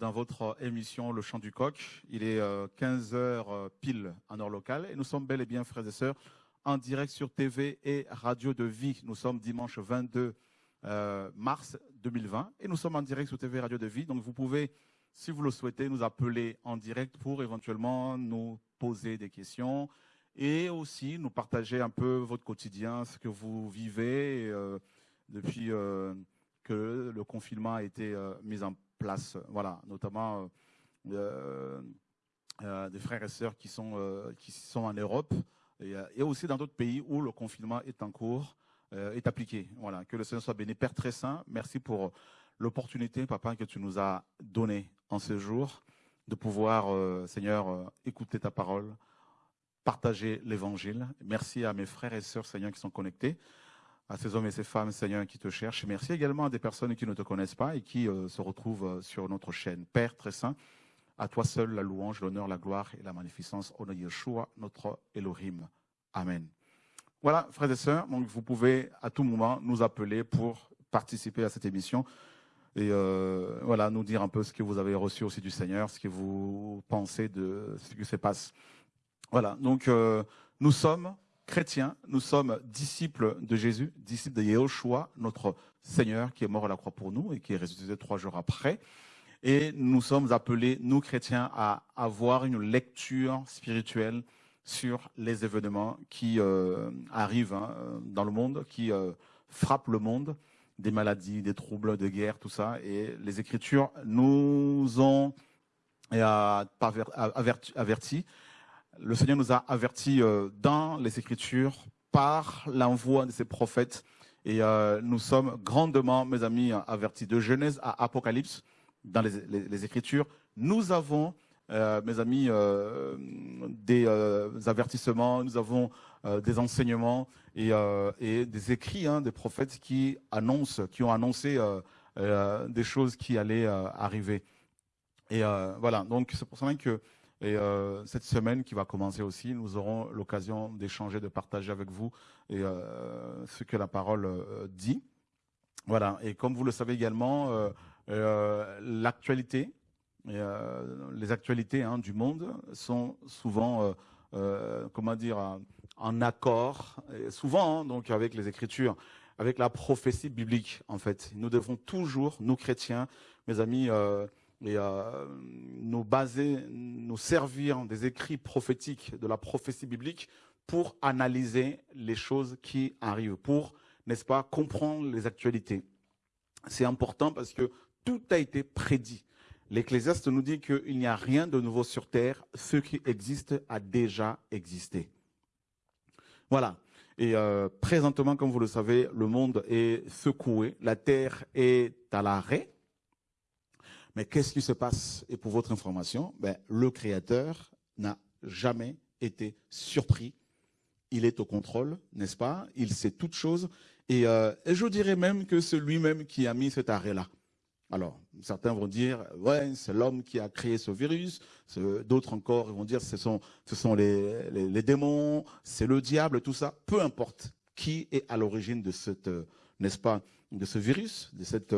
dans votre émission Le Chant du Coq. Il est 15h pile en heure locale et nous sommes bel et bien, frères et sœurs, en direct sur TV et Radio de Vie. Nous sommes dimanche 22 mars 2020 et nous sommes en direct sur TV et Radio de Vie. Donc vous pouvez, si vous le souhaitez, nous appeler en direct pour éventuellement nous poser des questions et aussi nous partager un peu votre quotidien, ce que vous vivez depuis que le confinement a été euh, mis en place. Voilà, notamment euh, euh, des frères et sœurs qui sont, qui sont en Europe et, aussi dans d'autres pays où le confinement est en cours, est appliqué. Voilà, que le Seigneur soit béni. Père très saint, merci pour l'opportunité, papa, que tu nous as donnée en ce jour de pouvoir, Seigneur, écouter ta parole, partager l'évangile. Merci à mes frères et sœurs, Seigneur, qui sont connectés à ces hommes et ces femmes, Seigneur, qui te cherchent. Merci également à des personnes qui ne te connaissent pas et qui euh, se retrouvent euh, sur notre chaîne. Père très saint, à toi seul la louange, l'honneur, la gloire et la magnificence. Au nom de Yeshua, notre Elohim. Amen. Voilà, frères et sœurs, donc vous pouvez à tout moment nous appeler pour participer à cette émission et euh, voilà, nous dire un peu ce que vous avez reçu aussi du Seigneur, ce que vous pensez de ce qui se passe. Voilà, donc nous sommes chrétiens, nous sommes disciples de Jésus, disciples de Yehoshua, notre Seigneur qui est mort à la croix pour nous et qui est ressuscité trois jours après. Et nous sommes appelés, nous chrétiens, à avoir une lecture spirituelle sur les événements qui euh, arrivent hein, dans le monde, qui euh, frappent le monde, des maladies, des troubles, des guerres, tout ça. Et les Écritures nous ont avertis le Seigneur nous a avertis euh, dans les Écritures par l'envoi de ses prophètes. Et euh, nous sommes grandement, mes amis, avertis de Genèse à Apocalypse dans les, Écritures. Nous avons, euh, mes amis, des avertissements, nous avons des enseignements et, des écrits hein, des prophètes qui annoncent, qui ont annoncé des choses qui allaient arriver. Et voilà, donc c'est pour ça que et euh, cette semaine qui va commencer aussi, nous aurons l'occasion d'échanger, de partager avec vous et, euh, ce que la parole euh, dit. Voilà. Et comme vous le savez également, l'actualité, les actualités hein, du monde sont souvent, comment dire, en accord, souvent hein, donc avec les Écritures, avec la prophétie biblique en fait. Nous devons toujours, nous chrétiens, mes amis et euh, nous baser, nous servir des écrits prophétiques, de la prophétie biblique pour analyser les choses qui arrivent, pour, n'est-ce pas, comprendre les actualités. C'est important parce que tout a été prédit. L'Ecclésiaste nous dit qu'il n'y a rien de nouveau sur terre, ce qui existe a déjà existé. Voilà. Et euh, présentement, comme vous le savez, le monde est secoué, la terre est à l'arrêt, mais qu'est-ce qui se passe? Et pour votre information, ben, le Créateur n'a jamais été surpris. Il est au contrôle, n'est-ce pas? Il sait toutes choses. Et, euh, je dirais même que c'est lui-même qui a mis cet arrêt-là. Alors, certains vont dire, ouais, c'est l'homme qui a créé ce virus. D'autres encore vont dire, ce sont, les, démons, c'est le diable, tout ça. Peu importe qui est à l'origine de euh, ce virus, de cette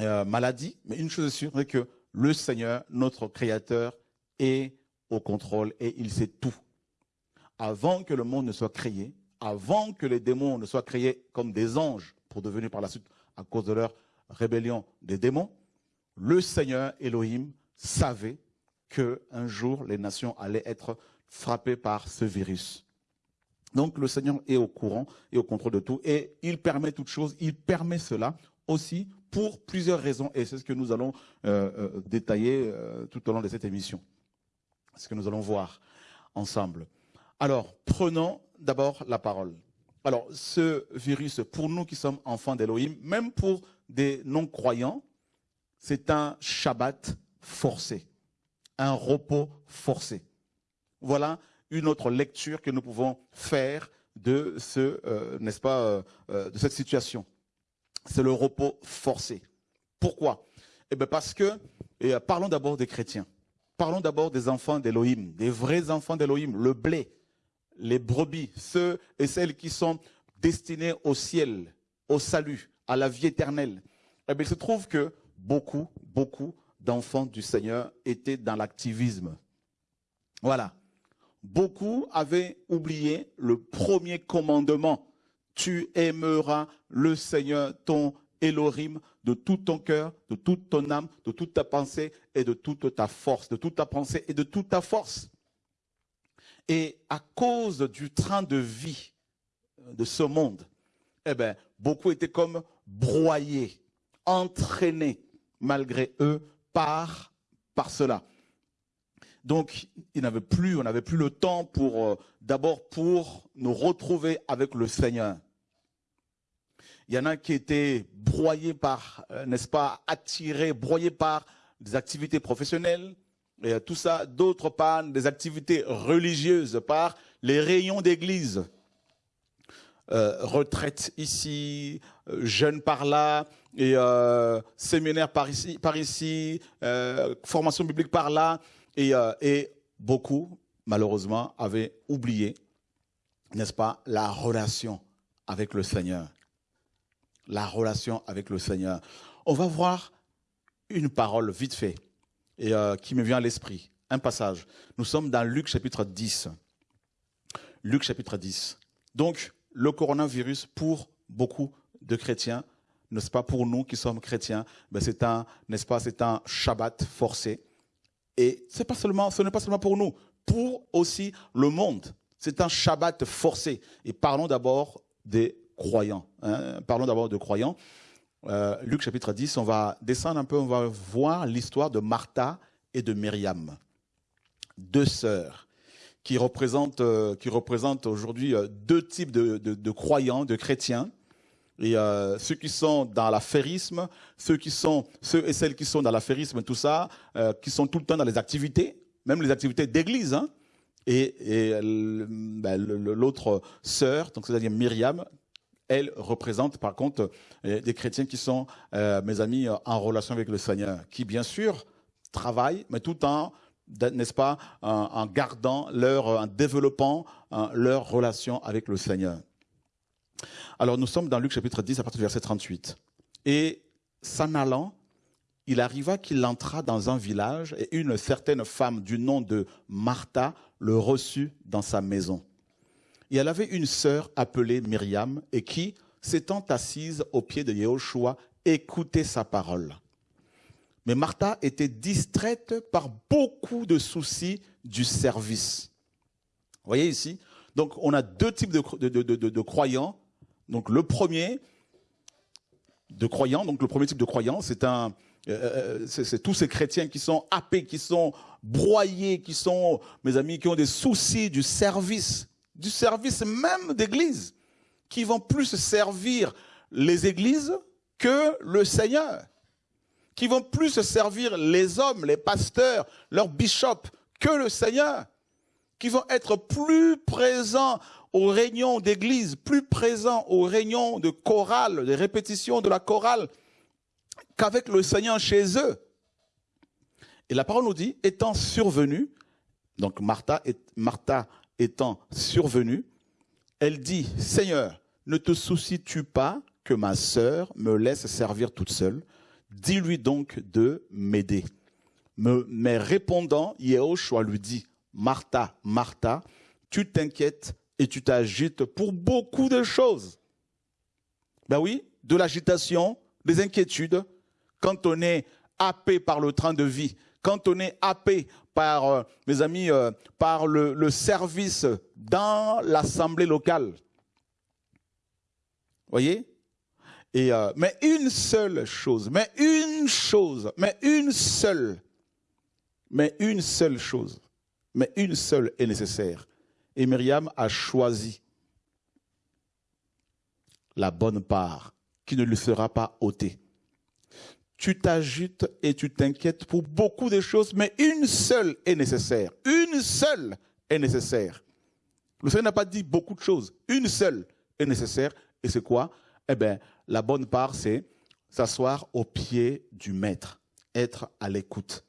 euh, maladie, mais une chose est sûre, c'est que le Seigneur, notre Créateur, est au contrôle et il sait tout. Avant que le monde ne soit créé, avant que les démons ne soient créés comme des anges pour devenir par la suite, à cause de leur rébellion, des démons, le Seigneur Elohim savait qu'un jour les nations allaient être frappées par ce virus. Donc le Seigneur est au courant et au contrôle de tout et il permet toutes choses, il permet cela aussi pour plusieurs raisons, et c'est ce que nous allons euh, euh, détailler euh, tout au long de cette émission, ce que nous allons voir ensemble. Alors, prenons d'abord la parole. Alors, ce virus, pour nous qui sommes enfants d'Elohim, même pour des non-croyants, c'est un Shabbat forcé, un repos forcé. Voilà une autre lecture que nous pouvons faire de ce, n'est-ce pas, de cette situation c'est le repos forcé. Pourquoi? Eh bien parce que, euh, parlons d'abord des chrétiens. Parlons d'abord des enfants d'Élohim, des vrais enfants d'Élohim, le blé, les brebis, ceux et celles qui sont destinés au ciel, au salut, à la vie éternelle. Eh bien, il se trouve que beaucoup, beaucoup d'enfants du Seigneur étaient dans l'activisme. Voilà. Beaucoup avaient oublié le premier commandement. Tu aimeras le Seigneur, ton Elohim, de tout ton cœur, de toute ton âme, de toute ta pensée et de toute ta force, de toute ta pensée et de toute ta force. Et à cause du train de vie de ce monde, eh ben, beaucoup étaient comme broyés, entraînés, malgré eux, par, par cela. Donc, il n'avait plus, on n'avait plus le temps pour, euh, d'abord pour nous retrouver avec le Seigneur. Il y en a qui étaient broyés par, euh, n'est-ce pas, attirés, broyés par des activités professionnelles, et tout ça, d'autres par des activités religieuses, par les rayons d'église. Euh, retraite ici, euh, jeunes par là, et euh, séminaire par ici, par ici formation biblique par là. Et, et beaucoup, malheureusement, avaient oublié, n'est-ce pas, la relation avec le Seigneur. La relation avec le Seigneur. On va voir une parole vite fait et qui me vient à l'esprit. Un passage. Nous sommes dans Luc chapitre 10. Luc chapitre 10. Donc, le coronavirus pour beaucoup de chrétiens, n'est-ce pas pour nous qui sommes chrétiens, ben c'est un, pas, c'est un Shabbat forcé. Et ce n'est pas seulement pour nous, pour aussi le monde. C'est un Shabbat forcé. Et parlons d'abord des croyants. Hein. Parlons d'abord de croyants. Euh, Luc chapitre 10, on va descendre un peu, on va voir l'histoire de Martha et de Myriam, deux sœurs qui représente, euh, aujourd'hui euh, deux types de, croyants, de chrétiens. Et euh, ceux qui sont dans l'affairisme, ceux qui sont ceux et celles qui sont dans l'affairisme, tout ça, euh, qui sont tout le temps dans les activités, même les activités d'église. Hein. Et, ben, l'autre sœur, donc c'est-à-dire Myriam, elle représente par contre des chrétiens qui sont mes amis en relation avec le Seigneur, qui bien sûr travaillent, mais tout en n'est-ce pas, en, gardant leur, en développant leur relation avec le Seigneur. Alors nous sommes dans Luc chapitre 10 à partir du verset 38. Et s'en allant, il arriva qu'il entra dans un village et une certaine femme du nom de Martha le reçut dans sa maison. Et elle avait une sœur appelée Myriam et qui, s'étant assise au pied de Yehoshua, écoutait sa parole. Mais Martha était distraite par beaucoup de soucis du service. Vous voyez ici? Donc on a deux types de, croyants. Donc le premier de croyants, donc le premier type de croyants, c'est euh, euh, c'est tous ces chrétiens qui sont happés, qui sont broyés, qui sont, mes amis, qui ont des soucis du service, du service même d'église, qui vont plus servir les églises que le Seigneur qui vont plus servir les hommes, les pasteurs, leurs bishops que le Seigneur, qui vont être plus présents aux réunions d'église, plus présents aux réunions de chorale, des répétitions de la chorale, qu'avec le Seigneur chez eux. Et la parole nous dit, étant survenue, donc Martha, Martha étant survenue, elle dit, Seigneur, ne te soucies-tu pas que ma sœur me laisse servir toute seule? Dis-lui donc de m'aider. Mais répondant, Yehoshua lui dit, Martha, Martha, tu t'inquiètes et tu t'agites pour beaucoup de choses. Ben oui, de l'agitation, des inquiétudes, quand on est happé par le train de vie, quand on est happé par, euh, mes amis, euh, par le service dans l'assemblée locale. Voyez? Et, euh, mais une seule chose, mais une chose, mais une seule, mais une seule chose, mais une seule est nécessaire. Et Myriam a choisi la bonne part qui ne lui sera pas ôtée. Tu t'agites et tu t'inquiètes pour beaucoup de choses, mais une seule est nécessaire. Une seule est nécessaire. Le Seigneur n'a pas dit beaucoup de choses. Une seule est nécessaire. Et c'est quoi? Eh bien, la bonne part, c'est s'asseoir au pied du maître, être à l'écoute.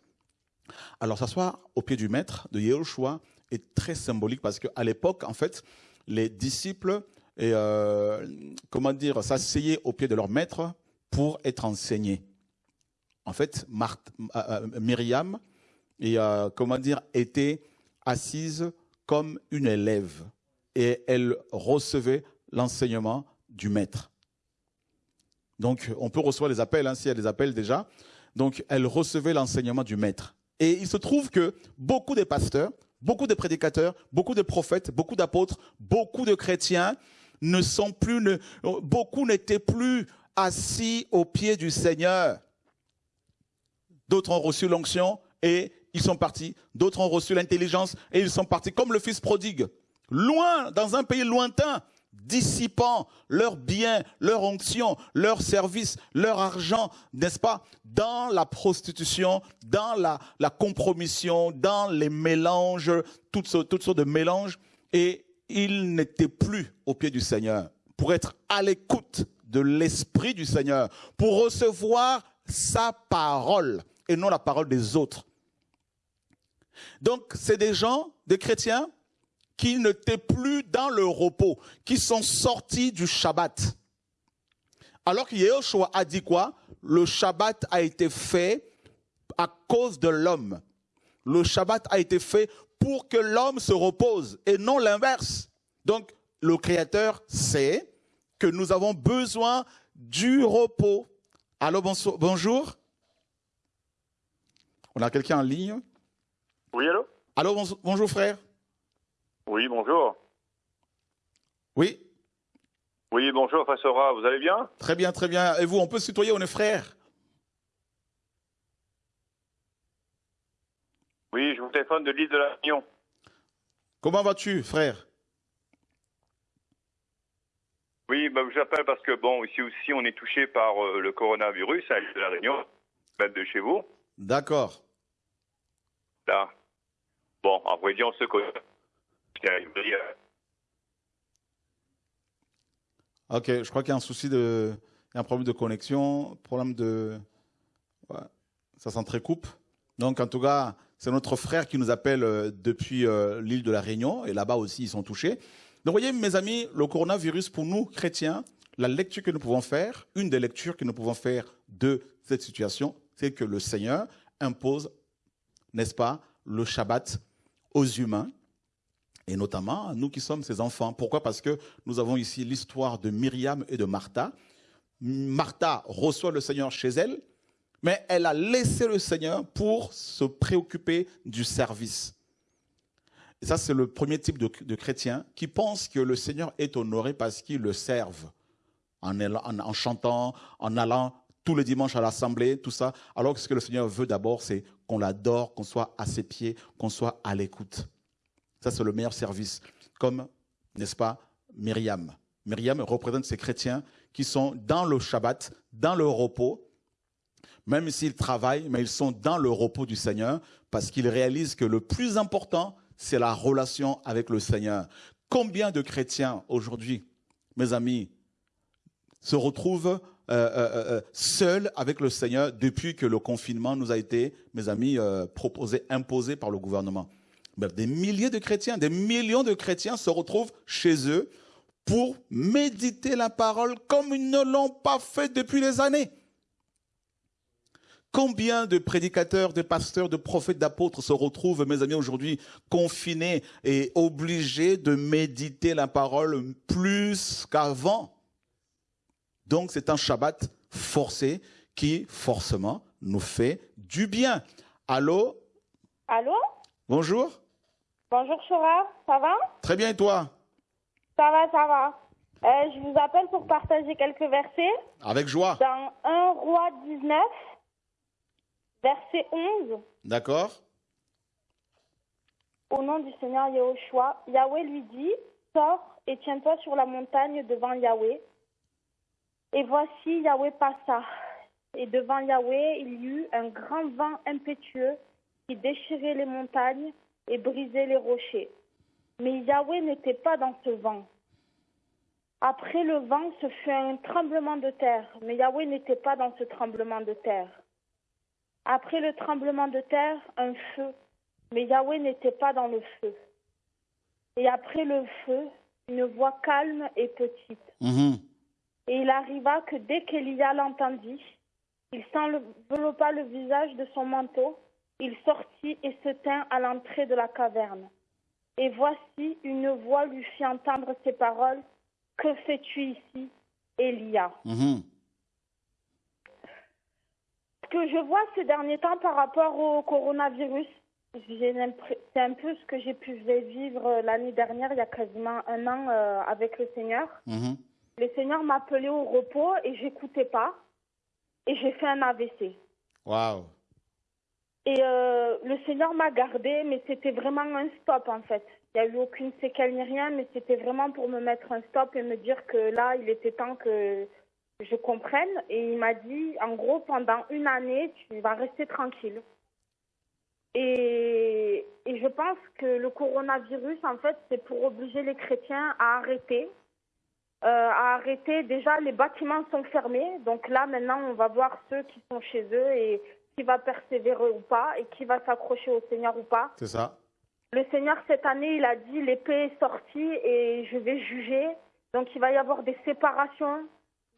Alors, s'asseoir au pied du maître de Yehoshua est très symbolique parce qu'à l'époque, en fait, les disciples, et, euh, comment dire, s'asseyaient au pied de leur maître pour être enseignés. en fait, Myriam et, comment dire, était assise comme une élève et elle recevait l'enseignement du maître. Donc, on peut recevoir les appels, hein, s'il y a des appels déjà. Donc, elle recevait l'enseignement du maître. Et il se trouve que beaucoup de pasteurs, beaucoup de prédicateurs, beaucoup de prophètes, beaucoup d'apôtres, beaucoup de chrétiens ne sont plus, beaucoup n'étaient plus assis aux pieds du Seigneur. D'autres ont reçu l'onction et ils sont partis. D'autres ont reçu l'intelligence et ils sont partis, comme le fils prodigue. Loin, dans un pays lointain, dissipant leurs biens, leur onction, leurs services, leur argent, n'est-ce pas, dans la prostitution, dans la, compromission, dans les mélanges, toutes, toutes sortes de mélanges. Et ils n'étaient plus au pied du Seigneur pour être à l'écoute de l'Esprit du Seigneur, pour recevoir sa parole et non la parole des autres. Donc, c'est des gens, des chrétiens, qui n'étaient plus dans le repos, qui sont sortis du Shabbat. Alors que Yehoshua a dit quoi? Le Shabbat a été fait à cause de l'homme. Le Shabbat a été fait pour que l'homme se repose et non l'inverse. Donc, le Créateur sait que nous avons besoin du repos. Allô, bonjour? On a quelqu'un en ligne? Oui, allô? Allô, bonjour frère. Oui, bonjour. Oui. Oui, bonjour, Fassora, vous allez bien? Très bien, très bien. Et vous, on peut se tutoyer, on est frères? Oui, je vous téléphone de l'île de la Réunion. Comment vas-tu, frère? Oui, bah, je vous parce que, bon, ici aussi, on est touché par euh, le coronavirus à l'île de la Réunion, même de chez vous. D'accord. Là. Bon, en vrai dire, on se connaît. Ok, je crois qu'il y a un souci de, un problème de connexion, problème de, ça s'entrecoupe. Donc en tout cas, c'est notre frère qui nous appelle euh, depuis euh, l'île de la Réunion et là-bas aussi ils sont touchés. Donc voyez mes amis, le coronavirus pour nous chrétiens, la lecture que nous pouvons faire, une des lectures que nous pouvons faire de cette situation, c'est que le Seigneur impose, n'est-ce pas, le Shabbat aux humains et notamment nous qui sommes ses enfants. Pourquoi? Parce que nous avons ici l'histoire de Myriam et de Martha. Martha reçoit le Seigneur chez elle, mais elle a laissé le Seigneur pour se préoccuper du service. Et ça, c'est le premier type de, chrétien qui pense que le Seigneur est honoré parce qu'il le serve, en, en chantant, en allant tous les dimanches à l'assemblée, tout ça, alors que ce que le Seigneur veut d'abord, c'est qu'on l'adore, qu'on soit à ses pieds, qu'on soit à l'écoute. Ça, c'est le meilleur service. Comme, n'est-ce pas, Myriam. Myriam représente ces chrétiens qui sont dans le Shabbat, dans le repos, même s'ils travaillent, mais ils sont dans le repos du Seigneur, parce qu'ils réalisent que le plus important, c'est la relation avec le Seigneur. Combien de chrétiens aujourd'hui, mes amis, se retrouvent euh, euh, euh, seuls avec le Seigneur depuis que le confinement nous a été, mes amis, proposé, imposé par le gouvernement? Des milliers de chrétiens, des millions de chrétiens se retrouvent chez eux pour méditer la parole comme ils ne l'ont pas fait depuis des années. Combien de prédicateurs, de pasteurs, de prophètes, d'apôtres se retrouvent, mes amis, aujourd'hui confinés et obligés de méditer la parole plus qu'avant? Donc c'est un Shabbat forcé qui, forcément, nous fait du bien. Allô? Allô? Bonjour Bonjour Chora, ça va? Très bien et toi? Ça va, ça va. Euh, je vous appelle pour partager quelques versets. Avec joie. Dans 1 roi 19, verset 11. D'accord. Au nom du Seigneur Yahushua, Yahweh lui dit, sors et tiens-toi sur la montagne devant Yahweh. Et voici Yahweh passa. Et devant Yahweh, il y eut un grand vent impétueux qui déchirait les montagnes et briser les rochers. Mais Yahweh n'était pas dans ce vent. Après le vent, ce fut un tremblement de terre, mais Yahweh n'était pas dans ce tremblement de terre. Après le tremblement de terre, un feu, mais Yahweh n'était pas dans le feu. Et après le feu, une voix calme et petite. Mhm. Et il arriva que dès qu'Elia l'entendit, Il s'enveloppa le visage de son manteau. Il sortit et se tint à l'entrée de la caverne. Et voici, une voix lui fit entendre ces paroles. Que fais-tu ici, Elia? Mhm. Ce que je vois ces derniers temps par rapport au coronavirus, c'est un peu ce que j'ai pu vivre l'année dernière, il y a quasiment un an, euh, avec le Seigneur. Mhm. Le Seigneur m'appelait au repos et j'écoutais pas. Et j'ai fait un AVC. Waouh. Et euh, le Seigneur m'a gardé, mais c'était vraiment un stop en fait. Il n'y a eu aucune séquelle ni rien, mais c'était vraiment pour me mettre un stop et me dire que là, il était temps que je comprenne. Et il m'a dit, en gros, pendant une année, tu vas rester tranquille. Et, et je pense que le coronavirus, en fait, c'est pour obliger les chrétiens à arrêter. Euh, à arrêter. Déjà, les bâtiments sont fermés. Donc là, maintenant, on va voir ceux qui sont chez eux et qui va persévérer ou pas et qui va s'accrocher au Seigneur ou pas. C'est ça. Le Seigneur, cette année, il a dit l'épée est sortie et je vais juger. Donc il va y avoir des séparations,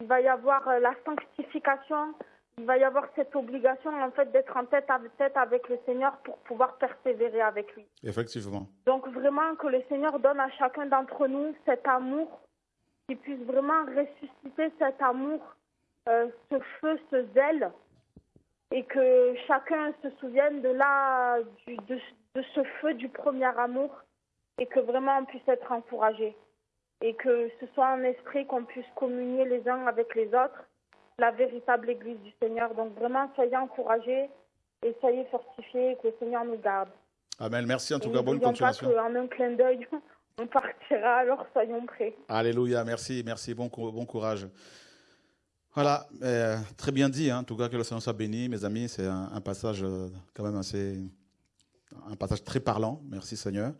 il va y avoir euh, la sanctification, il va y avoir cette obligation en fait d'être en tête à tête avec le Seigneur pour pouvoir persévérer avec lui. Effectivement. Donc vraiment que le Seigneur donne à chacun d'entre nous cet amour, qu'il puisse vraiment ressusciter cet amour, euh, ce feu, ce zèle, et que chacun se souvienne de là, du- de, de ce feu du premier amour, et que vraiment on puisse être encouragé, et que ce soit en esprit qu'on puisse communier les uns avec les autres, la véritable Église du Seigneur. Donc vraiment soyez encouragés et soyez fortifiés, et que le Seigneur nous garde. Amen. Merci en tout Et cas. Bonne n'oublions pas continuation. qu'en un clin d'œil, on partira, alors soyons prêts. Alléluia, merci, merci, bon, bon courage. Voilà, euh, très bien dit, hein, en tout cas que le Seigneur soit béni, mes amis, c'est un, passage euh, quand même assez, un passage très parlant, merci Seigneur.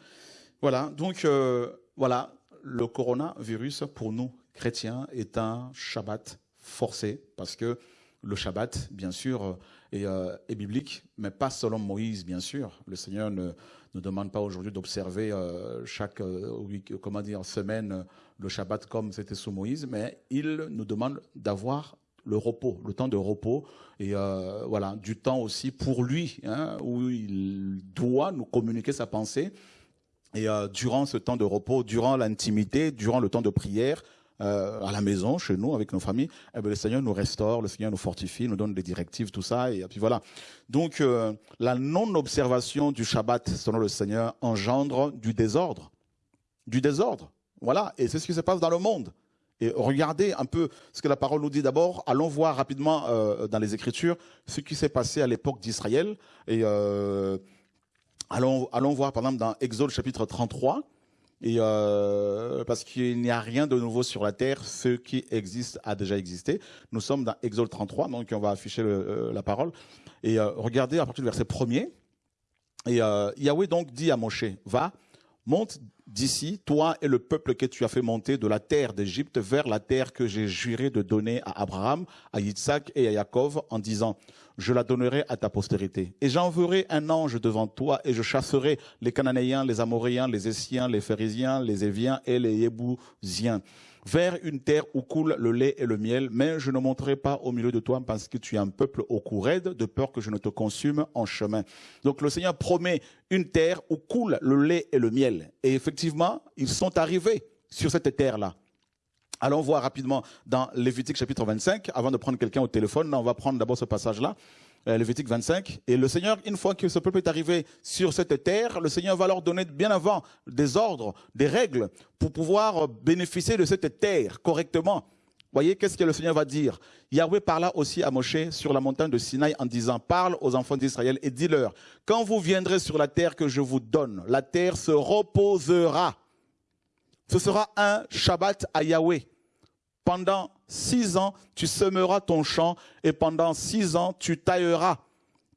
Voilà, donc euh, voilà, le coronavirus pour nous chrétiens est un Shabbat forcé, parce que le Shabbat, bien sûr, euh, est biblique, mais pas selon Moïse, bien sûr. Le Seigneur ne, ne demande pas aujourd'hui d'observer euh, chaque euh, comment dire, semaine le Shabbat comme c'était sous Moïse, mais il nous demande d'avoir le repos, le temps de repos, et voilà, du temps aussi pour lui, hein, où il doit nous communiquer sa pensée. Et durant ce temps de repos, durant l'intimité, durant le temps de prière, euh, à la maison, chez nous, avec nos familles, eh ben, le Seigneur nous restaure, le Seigneur nous fortifie, nous donne des directives, tout ça, et puis voilà. Donc, euh, la non-observation du Shabbat, selon le Seigneur, engendre du désordre. Du désordre. Voilà. Et c'est ce qui se passe dans le monde. Et regardez un peu ce que la parole nous dit d'abord. Allons voir rapidement euh, dans les Écritures ce qui s'est passé à l'époque d'Israël. Et euh, allons, allons voir par exemple dans Exode chapitre 33. Et euh, parce qu'il n'y a rien de nouveau sur la terre, ce qui existe a déjà existé. Nous sommes dans Exode 33, donc on va afficher euh, la parole. Et euh, regardez à partir du verset 1er. Et Yahweh donc dit à Moshe, va, monte d'ici, toi et le peuple que tu as fait monter de la terre d'Égypte vers la terre que j'ai juré de donner à Abraham, à Yitzhak et à Jacob en disant, je la donnerai à ta postérité. Et j'enverrai un ange devant toi et je chasserai les Cananéens, les Amoréens, les Essiens, les Phérésiens, les Éviens et les Yébousiens vers une terre où coule le lait et le miel, mais je ne monterai pas au milieu de toi parce que tu es un peuple au cou raide, de peur que je ne te consume en chemin. Donc le Seigneur promet une terre où coule le lait et le miel. Et effectivement, ils sont arrivés sur cette terre-là. Allons voir rapidement dans Lévitique chapitre 25, avant de prendre quelqu'un au téléphone, on va prendre d'abord ce passage-là, euh, Lévitique 25. Et le Seigneur, une fois que ce peuple est arrivé sur cette terre, le Seigneur va leur donner bien avant des ordres, des règles, pour pouvoir bénéficier de cette terre correctement. Voyez, qu'est-ce que le Seigneur va dire? Yahweh parla aussi à Moshe sur la montagne de Sinaï en disant, parle aux enfants d'Israël et dis-leur, quand vous viendrez sur la terre que je vous donne, la terre se reposera. Ce sera un Shabbat à Yahweh. Pendant six ans, tu semeras ton champ et pendant six ans, tu tailleras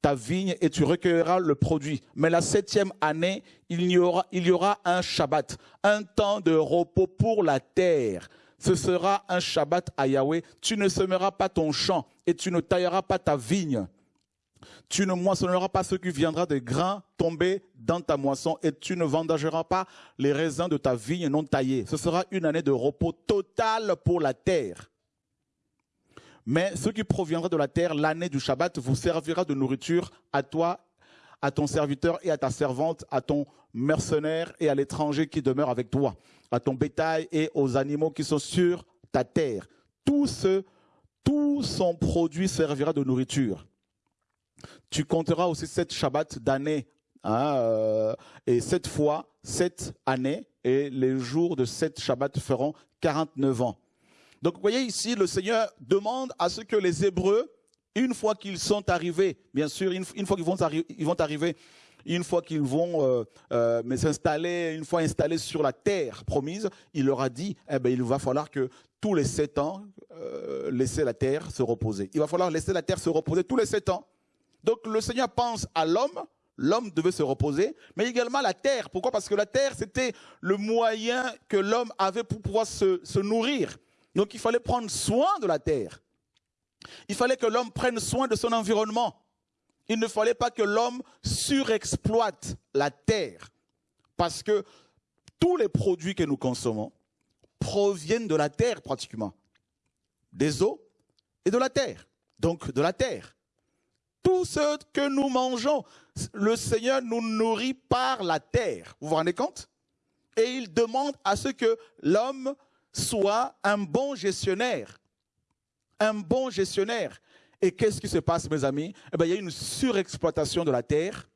ta vigne et tu recueilleras le produit. Mais la septième année, il y aura, un Shabbat, un temps de repos pour la terre. Ce sera un Shabbat à Yahweh. Tu ne semeras pas ton champ et tu ne tailleras pas ta vigne. Tu ne moissonneras pas ce qui viendra des grains tombés dans ta moisson et tu ne vendageras pas les raisins de ta vigne non taillée. Ce sera une année de repos total pour la terre. Mais ce qui proviendra de la terre, l'année du Shabbat, vous servira de nourriture à toi, à ton serviteur et à ta servante, à ton mercenaire et à l'étranger qui demeure avec toi, à ton bétail et aux animaux qui sont sur ta terre. Tout, ce, tout son produit servira de nourriture. Tu compteras aussi sept Shabbats d'année. Hein, euh, et cette fois, sept années, et les jours de sept Shabbats feront 49 ans. Donc vous voyez ici, le Seigneur demande à ce que les Hébreux, une fois qu'ils sont arrivés, bien sûr, une, fois qu'ils vont, vont arriver, une fois qu'ils vont euh, euh, s'installer, une fois installés sur la terre promise, il leur a dit, eh ben, il va falloir que tous les sept ans, euh, laisser la terre se reposer. Il va falloir laisser la terre se reposer tous les sept ans. Donc le Seigneur pense à l'homme, l'homme devait se reposer, mais également la terre. Pourquoi? Parce que la terre, c'était le moyen que l'homme avait pour pouvoir se nourrir. Donc il fallait prendre soin de la terre. Il fallait que l'homme prenne soin de son environnement. Il ne fallait pas que l'homme surexploite la terre. Parce que tous les produits que nous consommons proviennent de la terre pratiquement. Des eaux et de la terre. Donc de la terre. Tout ce que nous mangeons, le Seigneur nous nourrit par la terre. Vous vous rendez compte? Et il demande à ce que l'homme soit un bon gestionnaire. Un bon gestionnaire. Et qu'est-ce qui se passe, mes amis? Eh bien, Il y a une surexploitation de la terre.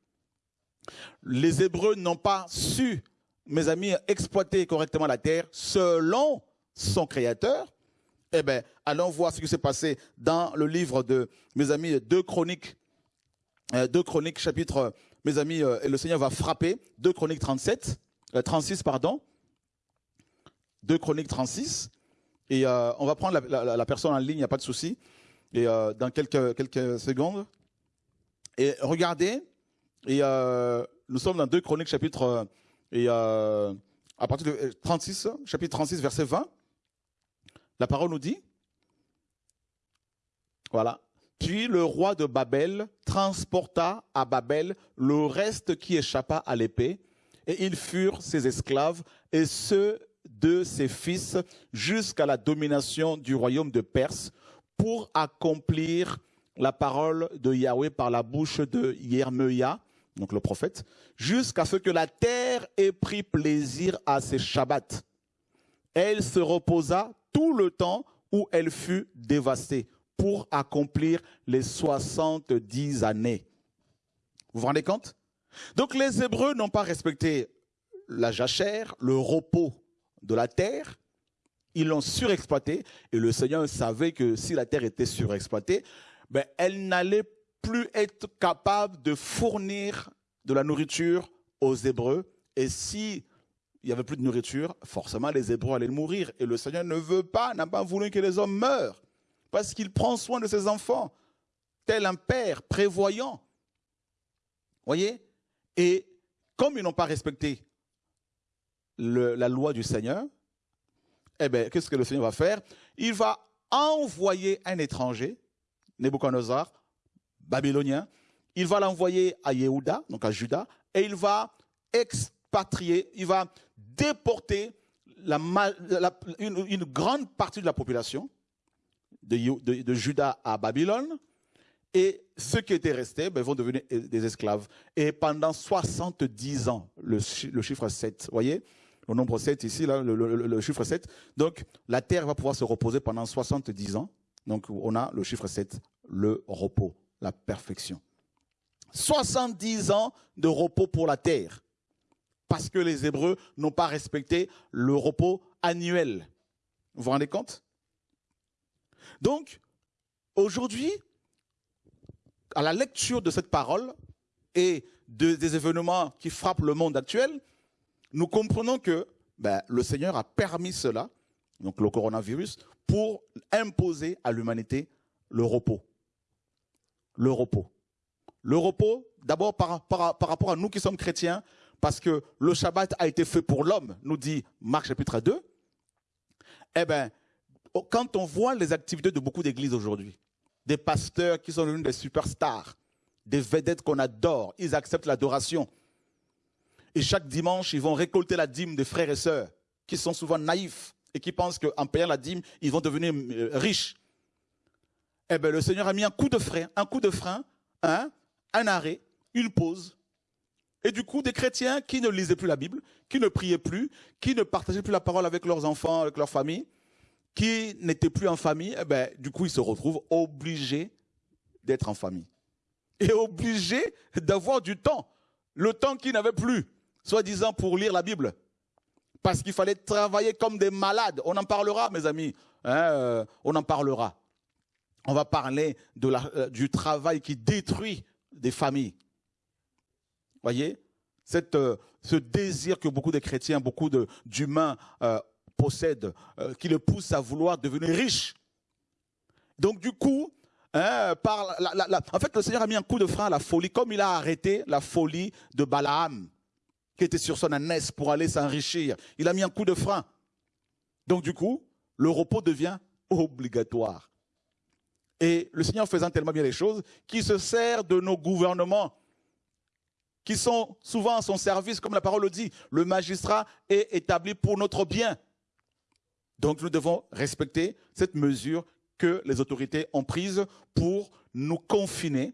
Les Hébreux n'ont pas su, mes amis, exploiter correctement la terre selon son Créateur. Eh bien, allons voir ce qui s'est passé dans le livre de, mes amis, deux Chroniques, euh, deux Chroniques, chapitre, mes amis, euh, et le Seigneur va frapper, deux Chroniques 37, 36, euh, pardon, 2 Chroniques 36. Et on va prendre la, personne en ligne, il n'y a pas de souci. Et dans quelques, quelques secondes. Et regardez, et nous sommes dans 2 Chroniques chapitre et à partir de 36, chapitre 36, verset 20. La parole nous dit, voilà. Puis le roi de Babel transporta à Babel le reste qui échappa à l'épée, et ils furent ses esclaves, et ceux de ses fils jusqu'à la domination du royaume de Perse pour accomplir la parole de Yahweh par la bouche de Yermeia, donc le prophète, jusqu'à ce que la terre ait pris plaisir à ses Shabbats. Elle se reposa tout le temps où elle fut dévastée pour accomplir les 70 années. Vous vous rendez compte? Donc les Hébreux n'ont pas respecté la jachère, le repos de la terre, ils l'ont surexploitée, et le Seigneur savait que si la terre était surexploitée, ben, elle n'allait plus être capable de fournir de la nourriture aux Hébreux, et si il n'y avait plus de nourriture, forcément les Hébreux allaient mourir, et le Seigneur ne veut pas, n'a pas voulu que les hommes meurent, parce qu'il prend soin de ses enfants, tel un père prévoyant. Voyez? Et comme ils n'ont pas respecté la loi du Seigneur, eh bien, qu'est-ce que le Seigneur va faire? Il va envoyer un étranger, Nebuchadnezzar, babylonien, il va l'envoyer à Yehuda, donc à Juda, et il va expatrier, il va déporter une, grande partie de la population de, Juda à Babylone, et ceux qui étaient restés ben, vont devenir des esclaves. Et pendant 70 ans, le, le chiffre 7, voyez le nombre 7 ici, là, le, chiffre 7. Donc, la terre va pouvoir se reposer pendant 70 ans. Donc, on a le chiffre 7, le repos, la perfection. 70 ans de repos pour la terre. Parce que les Hébreux n'ont pas respecté le repos annuel. Vous vous rendez compte? Donc, aujourd'hui, à la lecture de cette parole et des événements qui frappent le monde actuel, nous comprenons que ben, le Seigneur a permis cela, donc le coronavirus, pour imposer à l'humanité le repos. Le repos. Le repos, d'abord par, rapport à nous qui sommes chrétiens, parce que le Shabbat a été fait pour l'homme, nous dit Marc chapitre 2. Eh bien, quand on voit les activités de beaucoup d'églises aujourd'hui, des pasteurs qui sont devenus des superstars, des vedettes qu'on adore, ils acceptent l'adoration. Et chaque dimanche, ils vont récolter la dîme des frères et sœurs qui sont souvent naïfs et qui pensent qu'en payant la dîme, ils vont devenir euh, riches. eh ben, le Seigneur a mis un coup de frein, un coup de frein, hein, un arrêt, une pause. Et du coup, des chrétiens qui ne lisaient plus la Bible, qui ne priaient plus, qui ne partageaient plus la parole avec leurs enfants, avec leur famille, qui n'étaient plus en famille, eh ben, du coup, ils se retrouvent obligés d'être en famille. Et obligés d'avoir du temps. Le temps qu'ils n'avaient plus, soi-disant pour lire la Bible. Parce qu'il fallait travailler comme des malades. On en parlera, mes amis. Hein, euh, on en parlera. On va parler euh, du travail qui détruit des familles. Voyez euh, Ce désir que beaucoup de chrétiens, beaucoup d'humains possèdent, qui le pousse à vouloir devenir riche. Donc du coup, hein, en fait, le Seigneur a mis un coup de frein à la folie, comme il a arrêté la folie de Balaam, qui était sur son ânesse pour aller s'enrichir. Il a mis un coup de frein. Donc du coup, le repos devient obligatoire. Et le Seigneur faisant tellement bien les choses, qui se sert de nos gouvernements, qui sont souvent à son service, comme la parole le dit. Le magistrat est établi pour notre bien. Donc nous devons respecter cette mesure que les autorités ont prise pour nous confiner.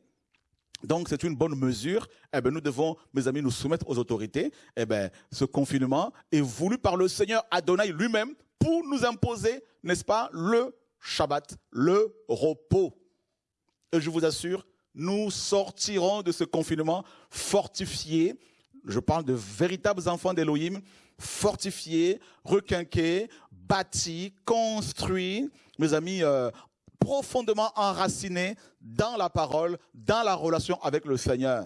Donc c'est une bonne mesure. Eh bien, nous devons, mes amis, nous soumettre aux autorités. Eh bien, ce confinement est voulu par le Seigneur Adonai lui-même pour nous imposer, n'est-ce pas, le Shabbat, le repos. Et je vous assure, nous sortirons de ce confinement fortifiés. Je parle de véritables enfants d'Elohim, fortifiés, requinqués, bâtis, construits, mes amis, euh, profondément enracinés dans la parole, dans la relation avec le Seigneur.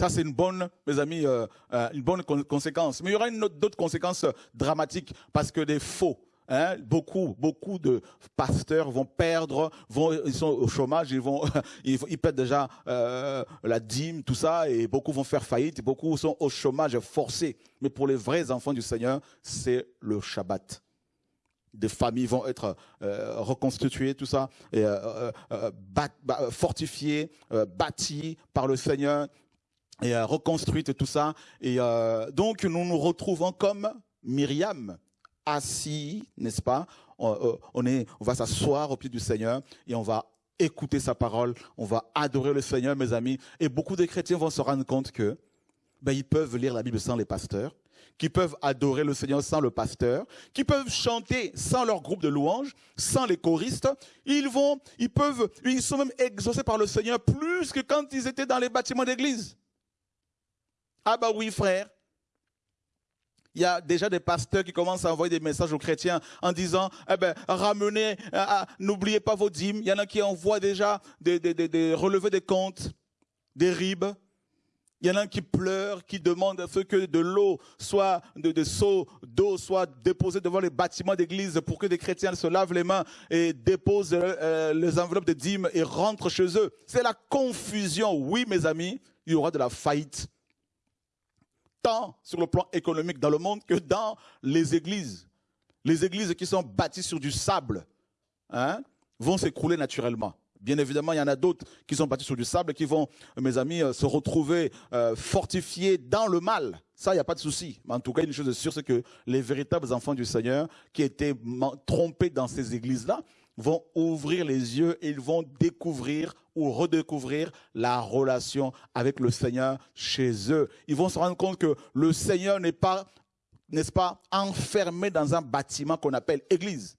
Ça, c'est une bonne, mes amis, euh, euh, une bonne conséquence. Mais il y aura d'autres conséquences dramatiques parce que des faux, Hein, beaucoup, beaucoup de pasteurs vont perdre, vont, ils sont au chômage, ils vont, ils, perdent déjà euh, la dîme, tout ça, et beaucoup vont faire faillite. Beaucoup sont au chômage forcé. Mais pour les vrais enfants du Seigneur, c'est le Shabbat. Des familles vont être euh, reconstituées, tout ça, et, euh, fortifiées, bâties par le Seigneur et reconstruites, tout ça. Et donc nous nous retrouvons comme Myriam assis, n'est-ce pas? Euh, on, est, on va s'asseoir au pied du Seigneur et on va écouter sa parole, on va adorer le Seigneur, mes amis. Et beaucoup de chrétiens vont se rendre compte que ben, ils peuvent lire la Bible sans les pasteurs, qui peuvent adorer le Seigneur sans le pasteur, qui peuvent chanter sans leur groupe de louanges, sans les choristes. Ils vont, ils peuvent, ils sont même exaucés par le Seigneur plus que quand ils étaient dans les bâtiments d'église. Ah bah oui, frère il y a déjà des pasteurs qui commencent à envoyer des messages aux chrétiens en disant, eh ben, ramenez, euh, euh, n'oubliez pas vos dîmes. Il y en a qui envoient déjà des, relevés des comptes, des ribes. Il y en a qui pleurent, qui demandent à ce que de l'eau soit, de, de seaux d'eau soit déposés devant les bâtiments d'église pour que des chrétiens se lavent les mains et déposent euh, les enveloppes de dîmes et rentrent chez eux. C'est la confusion. Oui, mes amis, il y aura de la faillite tant sur le plan économique dans le monde que dans les églises. Les églises qui sont bâties sur du sable hein, vont s'écrouler naturellement. Bien évidemment, il y en a d'autres qui sont bâties sur du sable et qui vont, mes amis, euh, se retrouver euh, fortifiés dans le mal. Ça, il n'y a pas de souci. Mais en tout cas, une chose est sûre, c'est que les véritables enfants du Seigneur qui étaient trompés dans ces églises-là vont ouvrir les yeux et ils vont découvrir ou redécouvrir la relation avec le Seigneur chez eux. Ils vont se rendre compte que le Seigneur n'est pas, n'est-ce pas, enfermé dans un bâtiment qu'on appelle église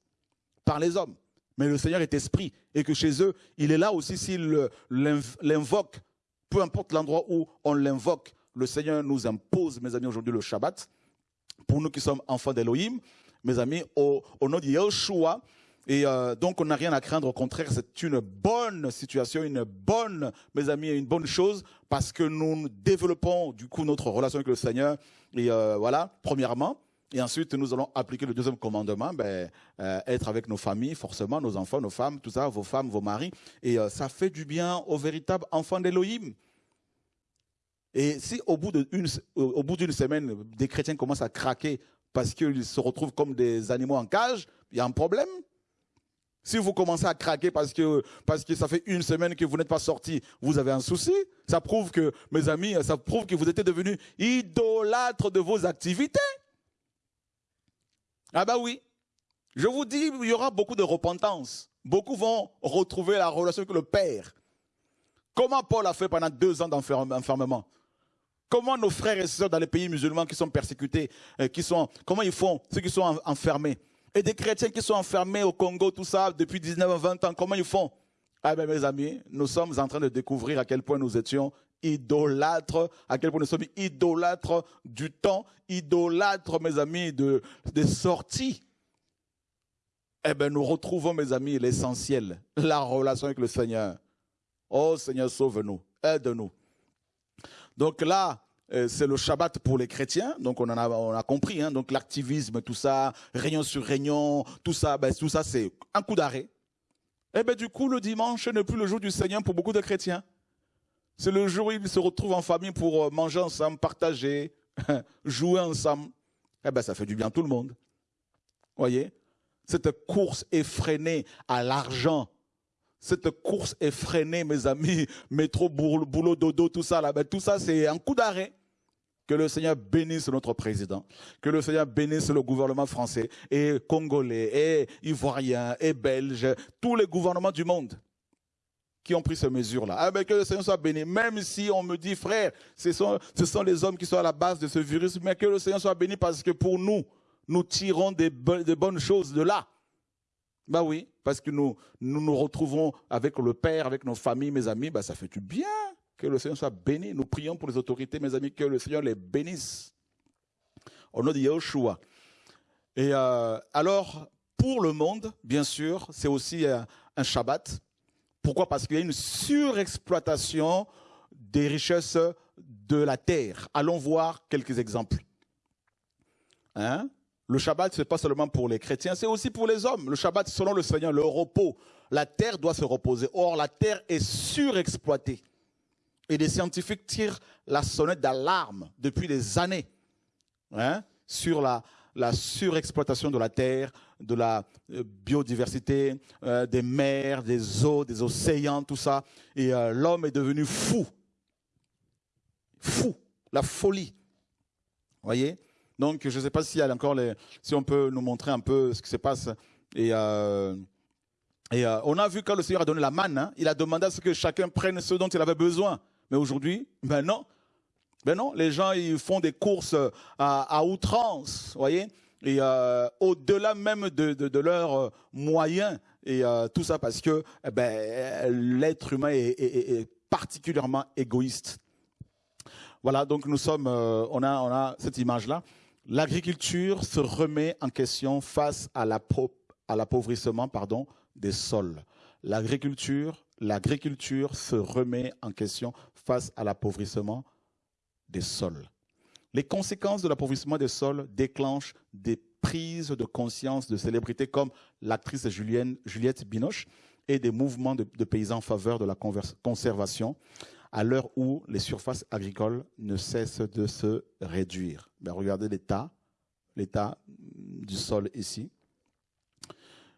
par les hommes. Mais le Seigneur est esprit et que chez eux, il est là aussi s'il l'invoque, peu importe l'endroit où on l'invoque. Le Seigneur nous impose, mes amis, aujourd'hui le Shabbat. Pour nous qui sommes enfants d'Elohim, mes amis, au, au nom de Yeshua, et euh, donc, on n'a rien à craindre. Au contraire, c'est une bonne situation, une bonne, mes amis, une bonne chose parce que nous développons du coup notre relation avec le Seigneur. Et euh, voilà, premièrement. Et ensuite, nous allons appliquer le deuxième commandement, ben, euh, être avec nos familles, forcément, nos enfants, nos femmes, tout ça, vos femmes, vos maris. Et ça fait du bien aux véritables enfants d'Élohim. Et si au bout d'une semaine, des chrétiens commencent à craquer parce qu'ils se retrouvent comme des animaux en cage, il y a un problème. Si vous commencez à craquer parce que, ça fait une semaine que vous n'êtes pas sorti, vous avez un souci. Ça prouve que, mes amis, ça prouve que vous êtes devenus idolâtres de vos activités. Ah bah oui. Je vous dis, il y aura beaucoup de repentance. beaucoup vont retrouver la relation avec le Père. Comment Paul a fait pendant deux ans d'enfermement? Comment nos frères et sœurs dans les pays musulmans qui sont persécutés, euh, qui sont, comment ils font, ceux qui sont enfermés? Et des chrétiens qui sont enfermés au Congo, tout ça, depuis 19 20 ans, comment ils font? Ah ben mes amis, nous sommes en train de découvrir à quel point nous étions idolâtres, à quel point nous sommes idolâtres du temps, idolâtres, mes amis, de, des sorties. Eh bien, nous retrouvons, mes amis, l'essentiel, la relation avec le Seigneur. Oh Seigneur, sauve-nous, aide-nous. Donc là, c'est le Shabbat pour les chrétiens, donc on en a compris, hein, donc l'activisme, tout ça, réunion sur réunion, tout ça, ben, tout ça c'est un coup d'arrêt. Et eh ben du coup, le dimanche n'est plus le jour du Seigneur pour beaucoup de chrétiens. C'est le jour où ils se retrouvent en famille pour euh, manger ensemble, partager, jouer ensemble. Eh ben ça fait du bien à tout le monde. Voyez, cette course effrénée à l'argent, cette course effrénée, mes amis, métro, boulot, dodo, tout ça, là, ben, tout ça, c'est un coup d'arrêt. Que le Seigneur bénisse notre président, que le Seigneur bénisse le gouvernement français et congolais et ivoirien et belge, tous les gouvernements du monde qui ont pris ces mesures-là. Ah que le Seigneur soit béni. Même si on me dit, frère, ce sont, les hommes qui sont à la base de ce virus, mais que le Seigneur soit béni parce que pour nous, nous tirons des, bonnes choses de là. Ben oui, parce que nous, nous retrouvons avec le Père, avec nos familles, mes amis, ben ça fait du bien. Que le Seigneur soit béni. Nous prions pour les autorités, mes amis, que le Seigneur les bénisse. Au nom de Yahushua. Et euh, alors, pour le monde, bien sûr, c'est aussi euh, un Shabbat. Pourquoi? Parce qu'il y a une surexploitation des richesses de la terre. Allons voir quelques exemples. Hein? Le Shabbat, ce n'est pas seulement pour les chrétiens, c'est aussi pour les hommes. Le Shabbat, selon le Seigneur, le repos. La terre doit se reposer. Or, la terre est surexploitée. Et des scientifiques tirent la sonnette d'alarme depuis des années hein, sur la, surexploitation de la terre, de la euh, biodiversité, euh, des mers, des eaux, des océans, tout ça. Et euh, l'homme est devenu fou. Fou. La folie. Voyez? Donc, je ne sais pas si, encore les, si on peut nous montrer un peu ce qui se passe. Et, on a vu quand le Seigneur a donné la manne, hein, il a demandé à ce que chacun prenne ce dont il avait besoin. Mais aujourd'hui, ben non. Ben non, les gens ils font des courses à, outrance, voyez, et euh, au-delà même de, de, leurs moyens et tout ça parce que eh ben, l'être humain est, particulièrement égoïste. Voilà, donc nous sommes, on a, on a cette image là. L'agriculture se remet en question face à l'appauvrissement pardon, des sols. L'agriculture, l'agriculture se remet en question face à l'appauvrissement des sols. Les conséquences de l'appauvrissement des sols déclenchent des prises de conscience de célébrités comme l'actrice Juliette Binoche et des mouvements de, paysans en faveur de la conservation à l'heure où les surfaces agricoles ne cessent de se réduire. Ben, regardez l'état, l'état du sol ici.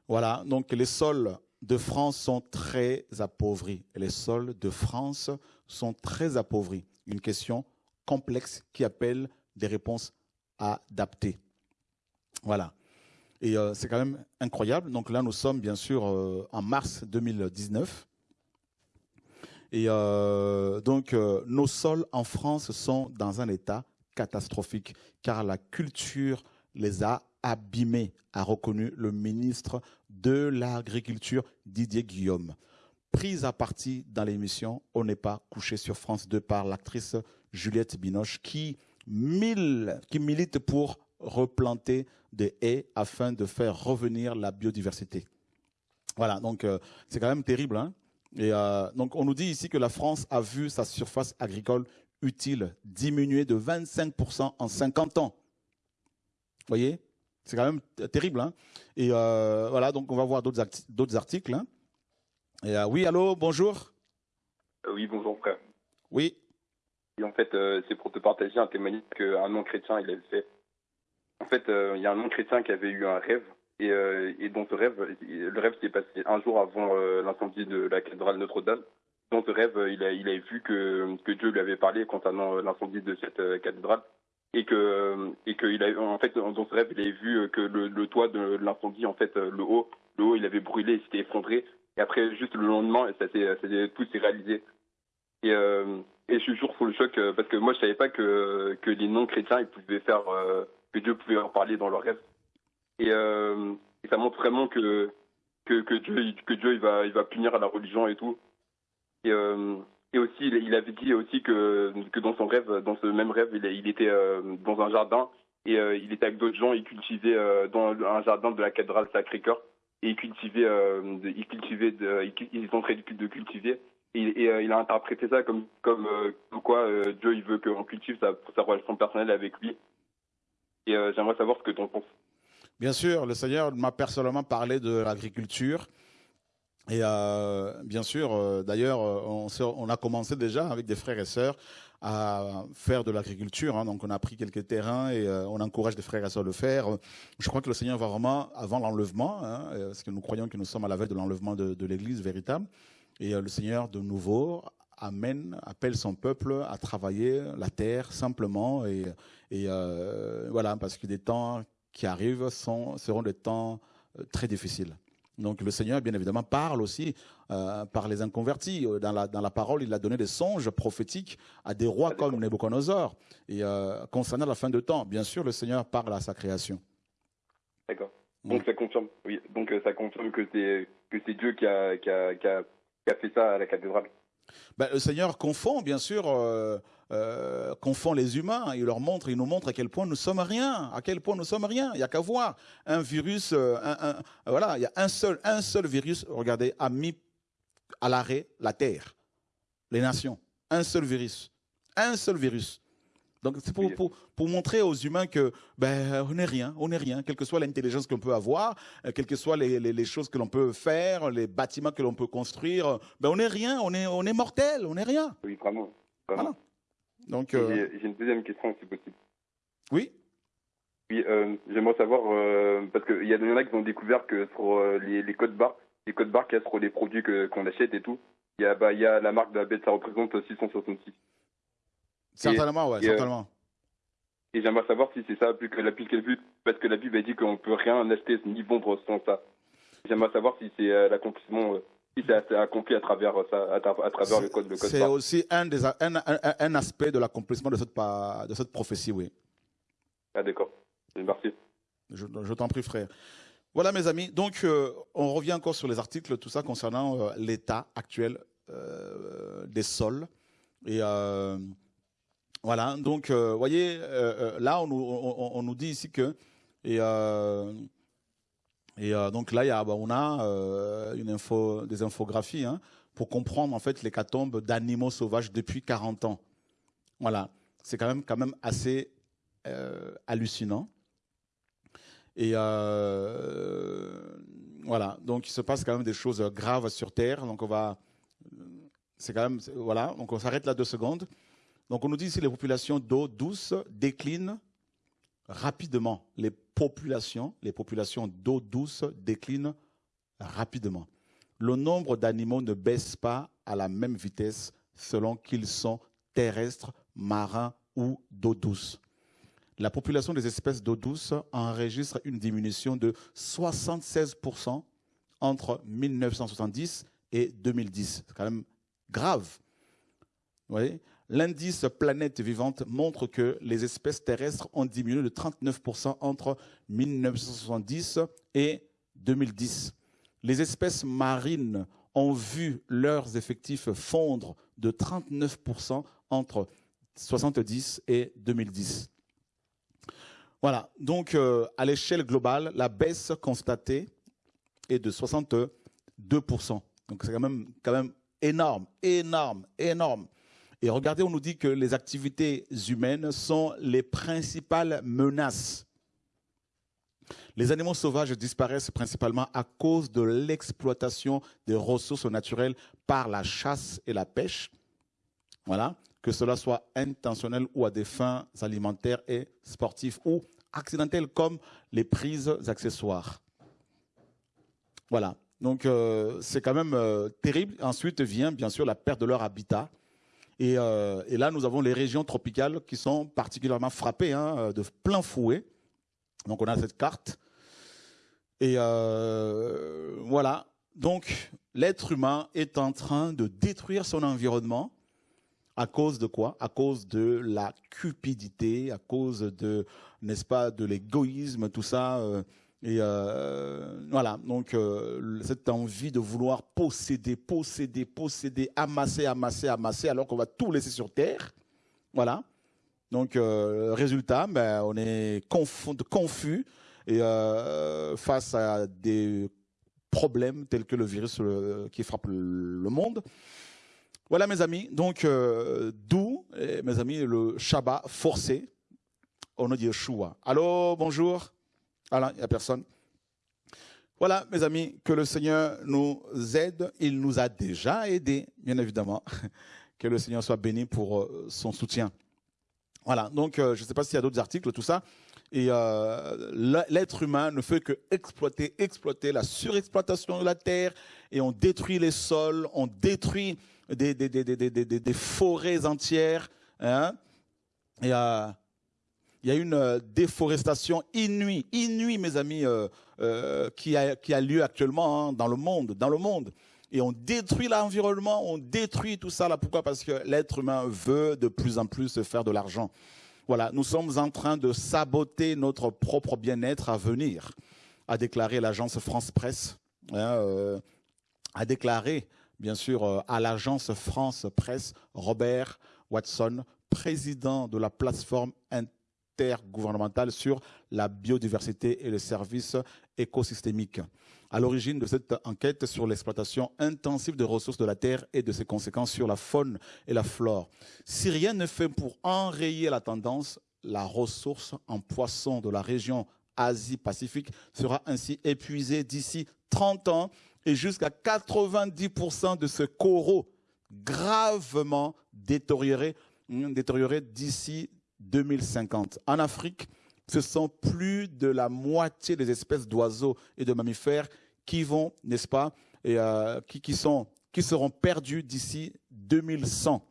Voilà, donc les sols de France sont très appauvris. les sols de France sont très appauvris. Une question complexe qui appelle des réponses adaptées. Voilà. Et euh, c'est quand même incroyable. Donc là, nous sommes bien sûr euh, en mars 2019. Et euh, donc, nos sols en France sont dans un état catastrophique, car la culture les a abîmés, a reconnu le ministre de l'Agriculture, Didier Guillaume. Prise à partie dans l'émission On n'est pas couché sur France 2 par l'actrice Juliette Binoche, qui, qui milite pour replanter des haies afin de faire revenir la biodiversité. Voilà, donc euh, c'est quand même terrible. Hein et euh, donc, on nous dit ici que la France a vu sa surface agricole utile diminuer de 25% en 50 ans. Vous voyez? C'est quand même terrible. Hein et euh, voilà, donc on va voir d'autres articles. Hein et, euh, oui, allô, bonjour. oui, bonjour, frère. Oui. Et en fait, c'est pour te partager un témoignage qu'un non-chrétien, il avait fait. En fait, il y a un non-chrétien qui avait eu un rêve et, euh, et dans ce rêve, le rêve s'est passé un jour avant euh, l'incendie de la cathédrale Notre-Dame. Dans ce rêve, il, a, il avait vu que, que Dieu lui avait parlé concernant euh, l'incendie de cette cathédrale et que et qu'il a en fait dans ce rêve il avait vu que le, le toit de l'incendie en fait le haut l'eau, il avait brûlé, il s'était effondré. Et après, juste le lendemain, ça s'est, tout s'est réalisé. Et, et je suis toujours sous le choc parce que moi, je savais pas que, que les non-chrétiens, ils pouvaient faire, que Dieu pouvait leur parler dans leurs rêves. Et, ça montre vraiment que, que, Dieu, que Dieu il va, il va punir la religion et tout. Euh, et aussi, il, avait dit aussi que, dans son rêve, dans ce même rêve, il, il était euh, dans un jardin et euh, il était avec d'autres gens, il cultivait dans un jardin de la cathédrale Sacré-Cœur et il cultivait, il cultivait, de, ils sont en train de cultiver. Et, et il a interprété ça comme, comme quoi Dieu il veut qu'on cultive sa, sa relation personnelle avec lui. Et j'aimerais savoir ce que tu en penses. Bien sûr, le Seigneur m'a personnellement parlé de l'agriculture. Et euh, bien sûr, euh, d'ailleurs, on, on, a commencé déjà avec des frères et sœurs à faire de l'agriculture. Hein. donc, on a pris quelques terrains et euh, on encourage des frères et sœurs à le faire. Je crois que le Seigneur va vraiment, avant l'enlèvement, hein, parce que nous croyons que nous sommes à la veille de l'enlèvement de, l'Église véritable, et le Seigneur, de nouveau, amène, appelle son peuple à travailler la terre simplement. Et, voilà, parce que des temps qui arrivent seront des temps euh, très difficiles. Donc le Seigneur, bien évidemment, parle aussi euh, par les inconvertis. Euh, dans la, dans la parole, il a donné des songes prophétiques à des rois comme Nebuchadnezzar. Et concernant la fin de temps, bien sûr, le Seigneur parle à sa création. D'accord. Donc ça confirme, oui. Donc ça confirme que c'est que c'est Dieu qui a, qui a, qui, a, fait ça à la cathédrale. Ben, le Seigneur confond, bien sûr, euh, confond les humains. Il leur montre, il nous montre à quel point nous sommes rien, à quel point nous sommes rien. Il n'y a qu'à voir un virus, euh, un, voilà, il y a un seul, un seul virus. Regardez, a mis à l'arrêt la terre, les nations. Un seul virus, un seul virus. Donc c'est pour, pour, pour, montrer aux humains que ben on n'est rien, on n'est rien, quelle que soit l'intelligence qu'on peut avoir, euh, quelles que soient les, les, choses que l'on peut faire, les bâtiments que l'on peut construire, ben on n'est rien, on est on est mortel, on n'est rien. Oui, vraiment. vraiment. Donc, euh, J'ai une deuxième question, si possible. Oui Oui, euh, j'aimerais savoir, euh, parce qu'il y, en a qui ont découvert que sur les, les codes barres, les codes barres qu'il y a sur les produits qu'on achète et tout, il y, a, bah, y a la marque de la bête, ça représente 666. Certainement, ouais, certainement. Et j'aimerais savoir si c'est ça, plus que la Bible, parce que la Bible a dit qu'on ne peut rien acheter ni vendre sans ça. J'aimerais savoir si c'est l'accomplissement si c'est accompli à travers ça, à, travers le code. code c'est aussi un, des, un, un, aspect de l'accomplissement de cette, de cette prophétie, oui. Ah d'accord. Merci. Je, je t'en prie, frère. Voilà, mes amis. Donc, euh, on revient encore sur les articles, tout ça concernant euh, l'état actuel euh, des sols. Et voilà. Donc, vous voyez, là, on, on, on, nous dit ici que et et euh, donc là, on a euh, des infographies hein, pour comprendre en fait l'hécatombe d'animaux sauvages depuis 40 ans. Voilà, c'est quand même, assez euh, hallucinant. Et voilà, donc il se passe quand même des choses graves sur Terre. Donc on va, c'est quand même, voilà, donc on s'arrête là deux secondes. Donc on nous dit ici les populations d'eau douce déclinent rapidement. Populations, les populations d'eau douce déclinent rapidement. Le nombre d'animaux ne baisse pas à la même vitesse selon qu'ils sont terrestres, marins ou d'eau douce. La population des espèces d'eau douce enregistre une diminution de 76% entre 1970 et 2010. C'est quand même grave. Vous voyez? L'indice planète vivante montre que les espèces terrestres ont diminué de 39% entre 1970 et 2010. Les espèces marines ont vu leurs effectifs fondre de 39% entre 1970 et 2010. Voilà, donc euh, à l'échelle globale, la baisse constatée est de 62%. Donc c'est quand même énorme, énorme, énorme. Et regardez, on nous dit que les activités humaines sont les principales menaces. Les animaux sauvages disparaissent principalement à cause de l'exploitation des ressources naturelles par la chasse et la pêche. Voilà, que cela soit intentionnel ou à des fins alimentaires et sportives ou accidentelles comme les prises accessoires. Voilà, donc euh, c'est quand même euh, terrible. Ensuite vient bien sûr la perte de leur habitat euh, et, là, nous avons les régions tropicales qui sont particulièrement frappées hein, de plein fouet. Donc on a cette carte. Et euh, voilà. Donc, l'être humain est en train de détruire son environnement. À cause de quoi? À cause de la cupidité, à cause de, n'est-ce pas, de l'égoïsme, tout ça. Euh, et euh, voilà, donc cette envie de vouloir posséder, posséder, posséder, amasser, amasser, amasser, alors qu'on va tout laisser sur terre. Voilà. Donc, résultat, ben, on est confus euh, face à des problèmes tels que le virus euh, qui frappe le monde. Voilà mes amis, donc euh, d'où, eh, mes amis, le Shabbat forcé au nom de Yeshua. Allô, bonjour. Alors, il n'y a personne. Voilà, mes amis, que le Seigneur nous aide. Il nous a déjà aidés, bien évidemment. Que le Seigneur soit béni pour son soutien. Voilà, donc je ne sais pas s'il y a d'autres articles, tout ça. Et euh, l'être humain ne fait que exploiter, exploiter la surexploitation de la terre et on détruit les sols, on détruit des, des, des, des forêts entières. Hein. Et, euh, il y a une euh, déforestation inouïe, inouïe, mes amis, euh, euh, qui, a, lieu actuellement hein, dans le monde, dans le monde. Et on détruit l'environnement, on détruit tout ça là. Pourquoi? Parce que l'être humain veut de plus en plus se faire de l'argent. Voilà, nous sommes en train de saboter notre propre bien-être à venir, a déclaré l'agence France Presse, hein, a déclaré bien sûr à l'agence France Presse Robert Watson, président de la plateforme intergouvernementale sur la biodiversité et les services écosystémiques à l'origine de cette enquête sur l'exploitation intensive des ressources de la Terre et de ses conséquences sur la faune et la flore. Si rien ne fait pour enrayer la tendance, la ressource en poissons de la région Asie-Pacifique sera ainsi épuisée d'ici 30 ans et jusqu'à 90% de ce coraux gravement détérioré, détérioré d'ici 2050. En Afrique, ce sont plus de la moitié des espèces d'oiseaux et de mammifères qui vont, n'est-ce pas, euh, qui, qui, sont, qui seront perdus d'ici 2100,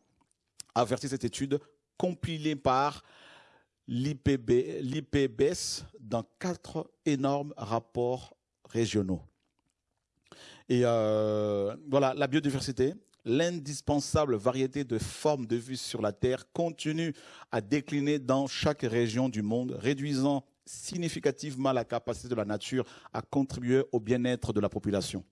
avertit cette étude compilée par l'IPBES dans quatre énormes rapports régionaux. Et euh, voilà, la biodiversité, l'indispensable variété de formes de vie sur la Terre continue à décliner dans chaque région du monde, réduisant significativement la capacité de la nature à contribuer au bien-être de la population.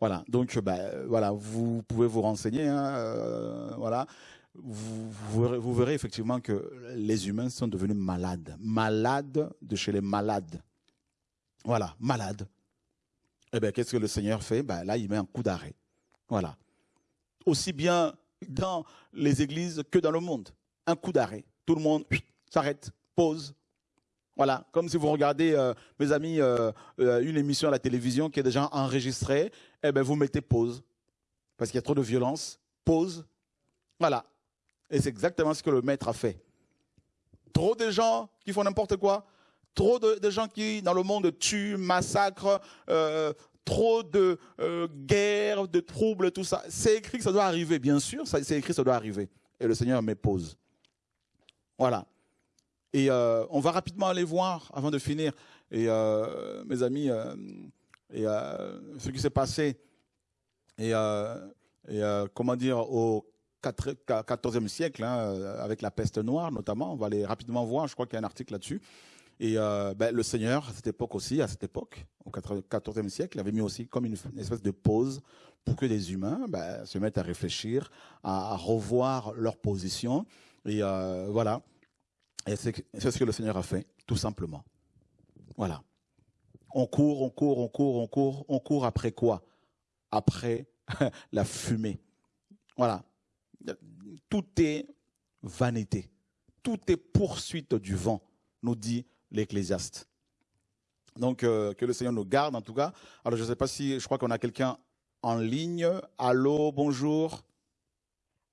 Voilà, donc ben, voilà, vous pouvez vous renseigner. Hein, euh, voilà, vous, verrez effectivement que les humains sont devenus malades, malades de chez les malades. Voilà, malades. Eh bien, qu'est-ce que le Seigneur fait? Ben, Là, il met un coup d'arrêt. Voilà aussi bien dans les églises que dans le monde. Un coup d'arrêt. Tout le monde s'arrête, pause. Voilà, comme si vous regardez, euh, mes amis, euh, euh, une émission à la télévision qui est déjà enregistrée, eh bien, vous mettez pause. Parce qu'il y a trop de violence. Pause. Voilà. Et c'est exactement ce que le maître a fait. Trop de gens qui font n'importe quoi. Trop de, gens qui, dans le monde, tuent, massacrent, trop de euh, guerres, de troubles, tout ça. C'est écrit que ça doit arriver, bien sûr, c'est écrit que ça doit arriver. Et le Seigneur me pose. Voilà. Et euh, on va rapidement aller voir, avant de finir, et euh, mes amis, ce qui s'est passé, et, comment dire, au 14e siècle, hein, avec la peste noire notamment, on va aller rapidement voir, je crois qu'il y a un article là-dessus. Et euh, ben, le Seigneur, à cette époque aussi, à cette époque, au XIVe siècle, avait mis aussi comme une, espèce de pause pour que les humains ben, se mettent à réfléchir, à, revoir leur position. Et euh, voilà. Et c'est ce que le Seigneur a fait, tout simplement. Voilà. On court, on court, on court, on court. On court après quoi? Après la fumée. Voilà. Tout est vanité. Tout est poursuite du vent, nous dit l'Ecclésiaste. Donc, euh, que le Seigneur nous garde en tout cas. Alors, je ne sais pas si, je crois qu'on a quelqu'un en ligne. Allô, bonjour.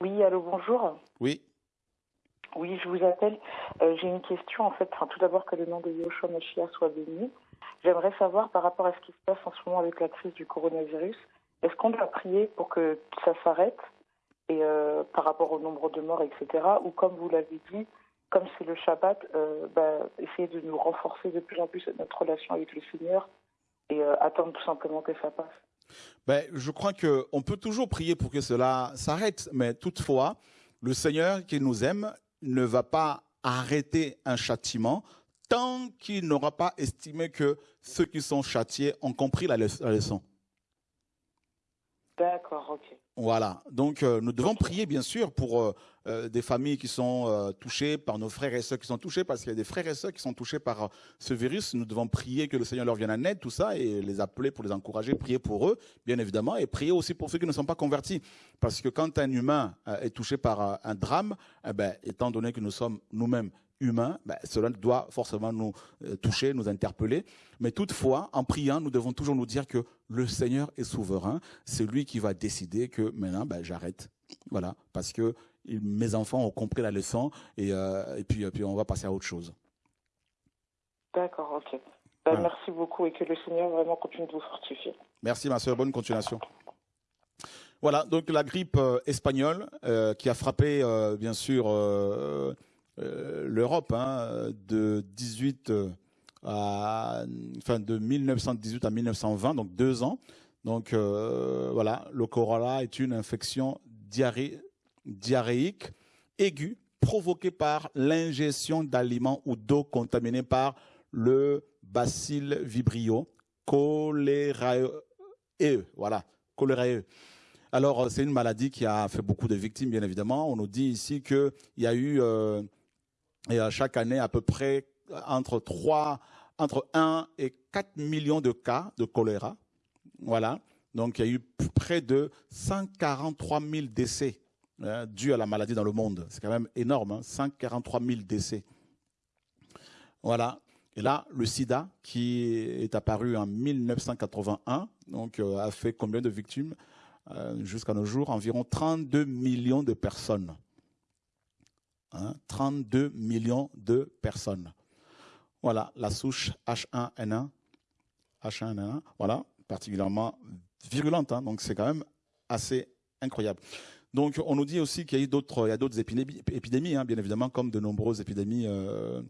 Oui, allô, bonjour. Oui. Oui, je vous appelle. Euh, j'ai une question en fait. Enfin, tout d'abord, que le nom de Yoshua Mashiach soit béni. J'aimerais savoir par rapport à ce qui se passe en ce moment avec la crise du coronavirus, est-ce qu'on doit prier pour que ça s'arrête et euh, par rapport au nombre de morts, etc. Ou comme vous l'avez dit, comme c'est le Shabbat, euh, bah, essayer de nous renforcer de plus en plus notre relation avec le Seigneur et euh, attendre tout simplement que ça passe ben, Je crois qu'on peut toujours prier pour que cela s'arrête, mais toutefois, le Seigneur qui nous aime ne va pas arrêter un châtiment tant qu'il n'aura pas estimé que ceux qui sont châtiés ont compris la leçon. D'accord, ok. Voilà, donc euh, nous devons prier bien sûr pour euh, euh, des familles qui sont touchées, par nos frères et sœurs qui sont touchés, parce qu'il y a des frères et sœurs qui sont touchés par ce virus. Nous devons prier que le Seigneur leur vienne en aide, tout ça, et les appeler pour les encourager, prier pour eux, bien évidemment, et prier aussi pour ceux qui ne sont pas convertis. Parce que quand un humain est touché par un drame, eh ben, étant donné que nous sommes nous-mêmes humain, ben, cela doit forcément nous euh, toucher, nous interpeller. Mais toutefois, en priant, nous devons toujours nous dire que le Seigneur est souverain. C'est lui qui va décider que maintenant, ben, j'arrête. Voilà, parce que mes enfants ont compris la leçon et, euh, et puis, puis on va passer à autre chose. D'accord, ok. Ben, merci beaucoup et que le Seigneur vraiment continue de vous fortifier. Merci ma soeur, bonne continuation. Voilà, donc la grippe euh, espagnole qui a frappé bien sûr euh, l'Europe hein, de 18 euh, à, de 1918 à 1920, donc deux ans. Donc euh, voilà, le corona est une infection diarrhéique aiguë provoquée par l'ingestion d'aliments ou d'eau contaminée par le bacille vibrio cholérae. Voilà, cholérae. Alors, c'est une maladie qui a fait beaucoup de victimes, bien évidemment. On nous dit ici qu'il y a eu et à chaque année, à peu près entre 3, entre 1 et 4 millions de cas de choléra. Voilà. Donc, il y a eu près de 143 000 décès hein, dus à la maladie dans le monde. C'est quand même énorme, 143 hein, 000 décès. Voilà. Et là, le sida, qui est apparu en 1981, donc, euh, a fait combien de victimes euh, jusqu'à nos jours? Environ 32 millions de personnes. 32 hein, millions de personnes. Voilà, la souche H1N1, H1N1, voilà, particulièrement virulente, hein, donc c'est quand même assez incroyable. Donc on nous dit aussi qu'il y a d'autres, épidémies, hein, bien évidemment, comme de nombreuses épidémies euh,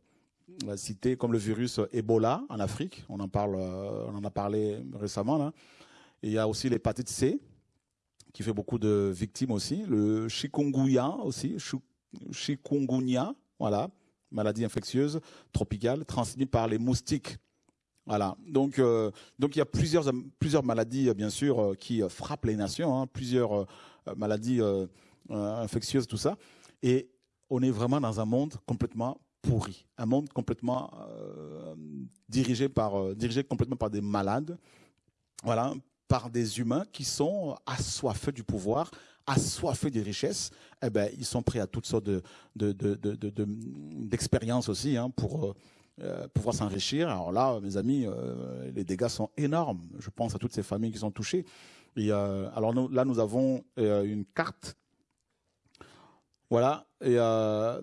citées, comme le virus Ebola en Afrique, on en parle, euh, on en a parlé récemment là. il y a aussi l'hépatite C, qui fait beaucoup de victimes aussi, le chikungunya aussi, chikungunya, voilà, maladie infectieuse tropicale transmise par les moustiques. Voilà. Donc, euh, donc il y a plusieurs, plusieurs maladies, bien sûr, euh, qui frappent les nations, hein, plusieurs euh, maladies infectieuses, tout ça. Et on est vraiment dans un monde complètement pourri, un monde complètement dirigé par, dirigé complètement par des malades, voilà, par des humains qui sont assoiffés du pouvoir, assoiffés des richesses, eh ben, ils sont prêts à toutes sortes d'expériences de, de, aussi hein, pour euh, euh, pouvoir s'enrichir. Alors là, mes amis, euh, les dégâts sont énormes. Je pense à toutes ces familles qui sont touchées. Alors là, nous avons une carte. Voilà.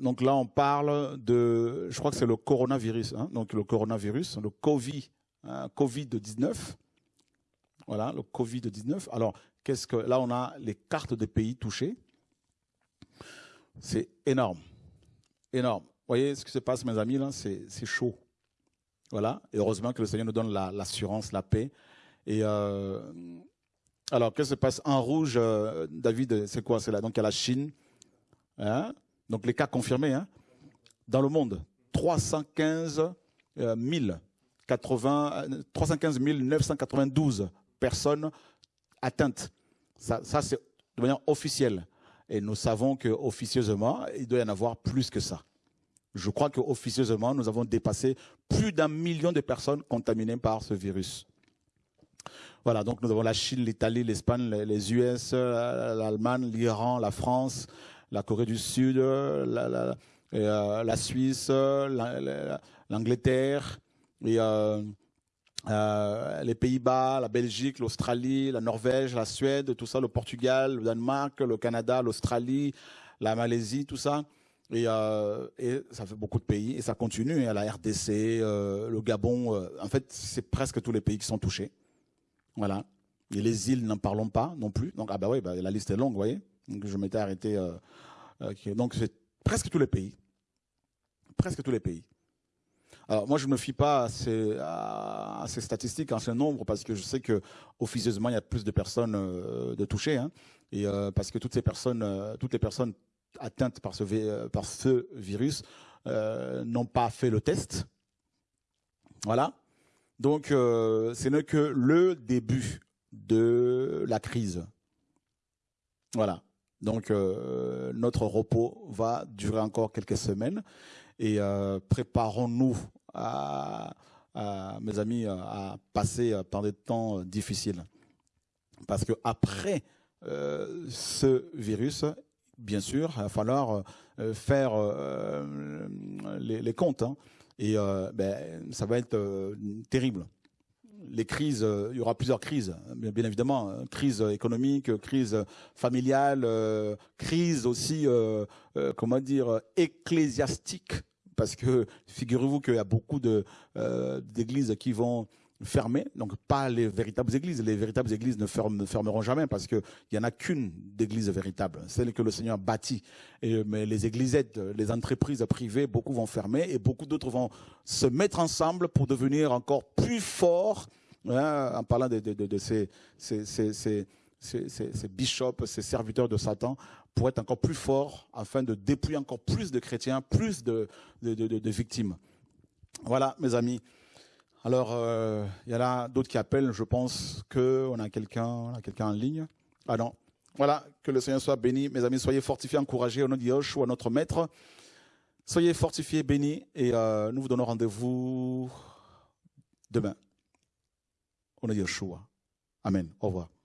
Donc là, on parle de, je crois que c'est le coronavirus. Hein, donc le coronavirus, le Covid, hein, Covid-19. Voilà, le Covid-19. Alors, là on a les cartes des pays touchés. C'est énorme, énorme. Vous voyez ce qui se passe, mes amis là, c'est chaud. Voilà. Et heureusement que le Seigneur nous donne l'assurance, la, paix. Et euh, alors, qu'est-ce qui se passe? En rouge, euh, David C'est quoi? C'est là. Donc il y a la Chine. Hein? Donc les cas confirmés hein? Dans le monde, 315 000, 315 992 personnes atteintes ça, c'est de manière officielle. Et nous savons qu'officieusement, il doit y en avoir plus que ça. Je crois qu'officieusement, nous avons dépassé plus d'un million de personnes contaminées par ce virus. Voilà, donc nous avons la Chine, l'Italie, l'Espagne, les US, l'Allemagne, l'Iran, la France, la Corée du Sud, la, euh, Suisse, l'Angleterre, et euh, euh, les Pays-Bas, la Belgique, l'Australie, la Norvège, la Suède, tout ça, le Portugal, le Danemark, le Canada, l'Australie, la Malaisie, tout ça. Et, euh, ça fait beaucoup de pays et ça continue. à la RDC, euh, le Gabon, en fait, c'est presque tous les pays qui sont touchés. Voilà. Et les îles, n'en parlons pas non plus. Donc, ah bah oui, bah, la liste est longue, vous voyez. Donc, je m'étais arrêté. Donc, c'est presque tous les pays. Presque tous les pays. Alors moi, je ne me fie pas à ces, statistiques, à ces nombres, parce que je sais que officieusement, il y a plus de personnes euh, de touchées, hein, et euh, parce que toutes ces personnes, euh, toutes les personnes atteintes par ce, virus n'ont pas fait le test. Voilà. Donc, ce n'est que le début de la crise. Voilà. Donc, notre repos va durer encore quelques semaines et préparons-nous, à, mes amis, à passer par des temps difficiles. Parce que après euh, ce virus, bien sûr, il va falloir euh, faire euh, les, comptes. hein. et euh, ben, ça va être euh, terrible les crises, euh, il y aura plusieurs crises, bien, évidemment, euh, crise économique, crise familiale, euh, crise aussi, euh, euh, comment dire, ecclésiastique, parce que figurez-vous qu'il y a beaucoup euh, d'églises qui vont fermer, donc pas les véritables églises. Les véritables églises ne, fermeront jamais parce qu'il n'y en a qu'une d'église véritable, celle que le Seigneur bâtit. Et, mais les églisettes, les entreprises privées, beaucoup vont fermer et beaucoup d'autres vont se mettre ensemble pour devenir encore plus forts, hein, en parlant de, ces, ces- ces- ces bishops, ces serviteurs de Satan, pour être encore plus forts afin de dépouiller encore plus de chrétiens, plus de, victimes. Voilà, mes amis. Alors, euh, il y en a d'autres qui appellent. Je pense qu'on a quelqu'un, on en ligne. Ah non. Voilà, que le Seigneur soit béni. Mes amis, soyez fortifiés, encouragés au nom de Yahushua, notre Maître. Soyez fortifiés, bénis, et euh, nous vous donnons rendez-vous demain. Au nom de Yeshua. Amen. Au revoir.